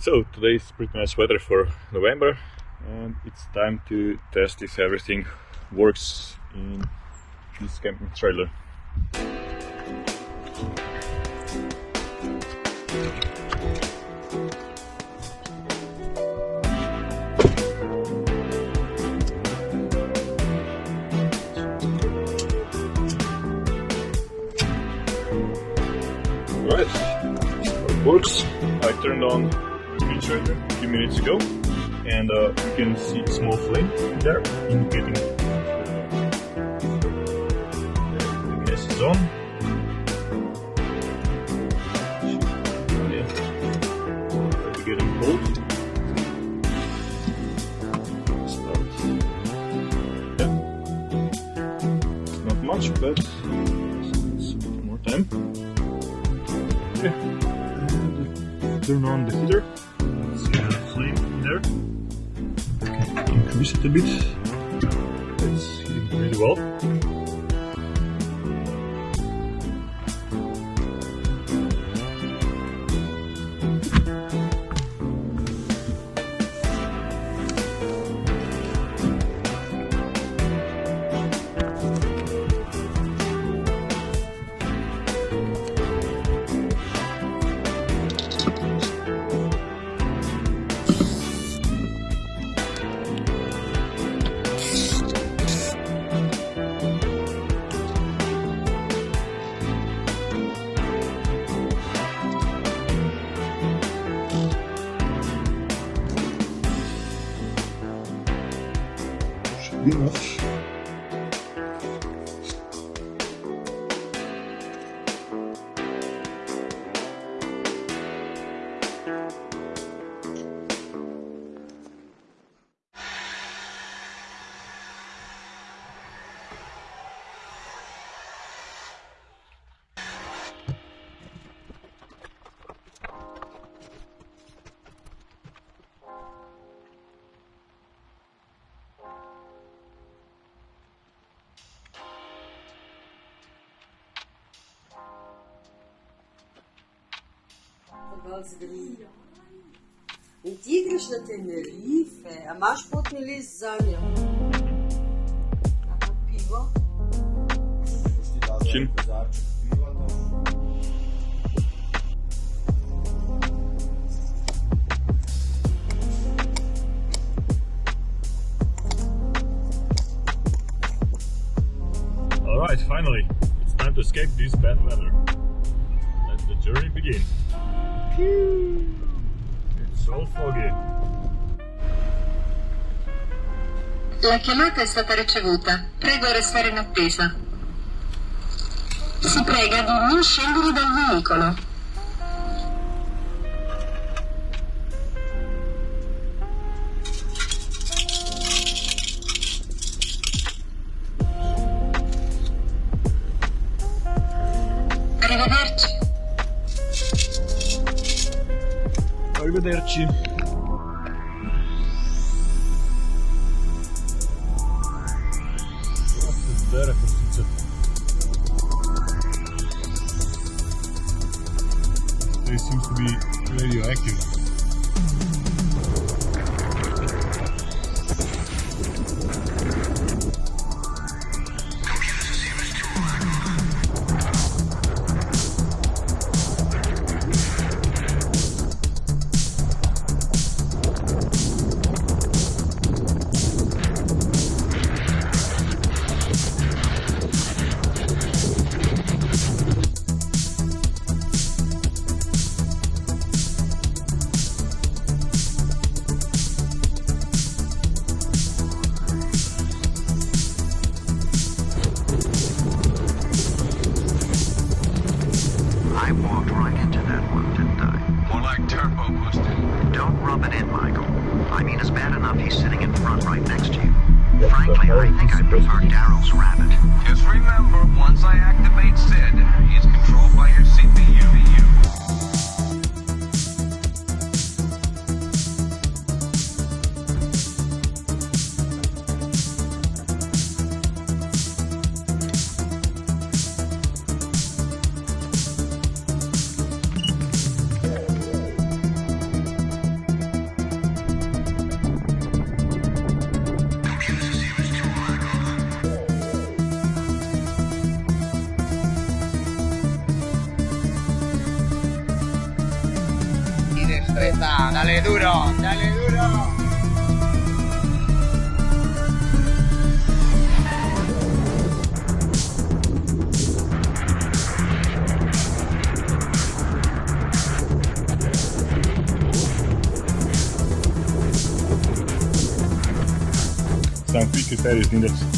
So today is pretty nice weather for November and it's time to test if everything works in this camping trailer. Right, it works. I turned on a few minutes ago and uh, you can see small flame there indicating the gas is on. Yeah, getting cold. Start. Yeah, not much, but it's a bit more time. Okay. Turn on the heater. There. Increase it a bit. It's pretty well. In ti greš na Tenerife, a imaš potni list za njo? Kako pivo? Čim? Alright, finally, it's time to escape this bad weather. Let the journey begin. It's so foggy. La chiamata è stata ricevuta. Prego restare in attesa. Si prega di non scendere dal veicolo. Arrivederci. There, They seems to be radioactive. I think I prefer Daryl's rabbit. Just remember, once I activate Dale duro, dale duro. Sanfique séries lindas.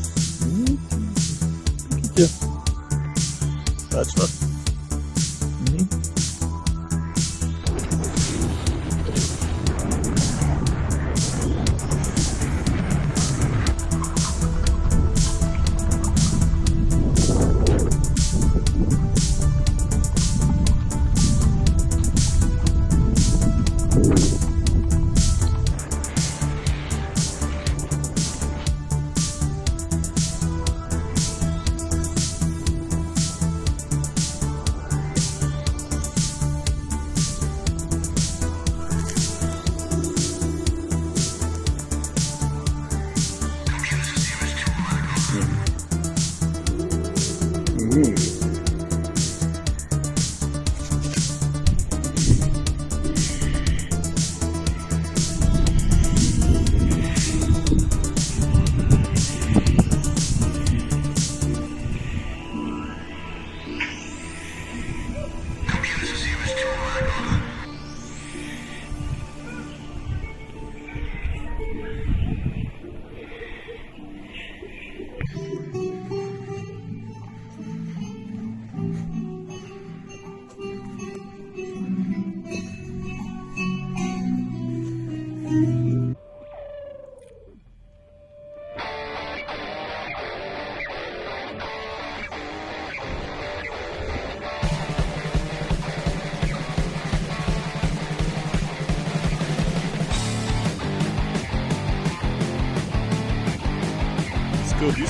Yeah. That's not.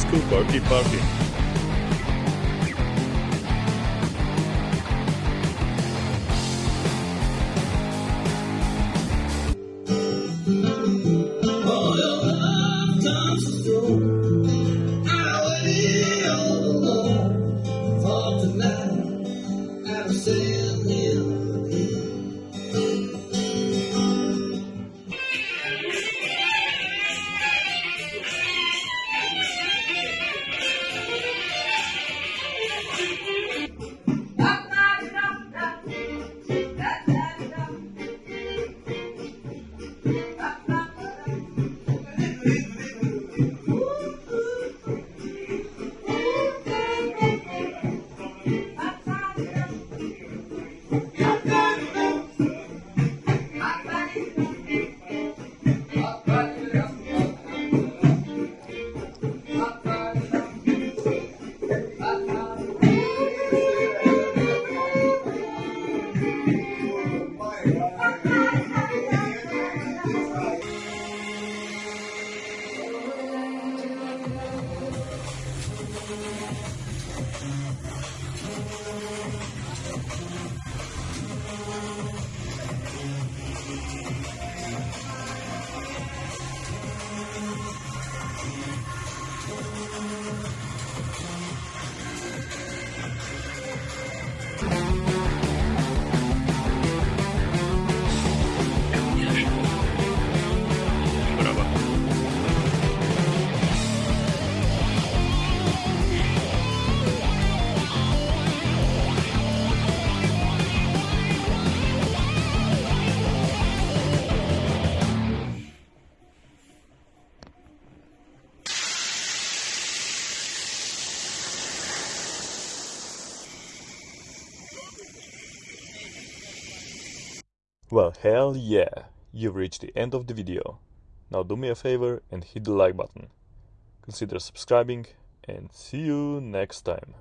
Disco, disco, Gracias. Well, hell yeah, you've reached the end of the video. Now do me a favor and hit the like button. Consider subscribing, and see you next time.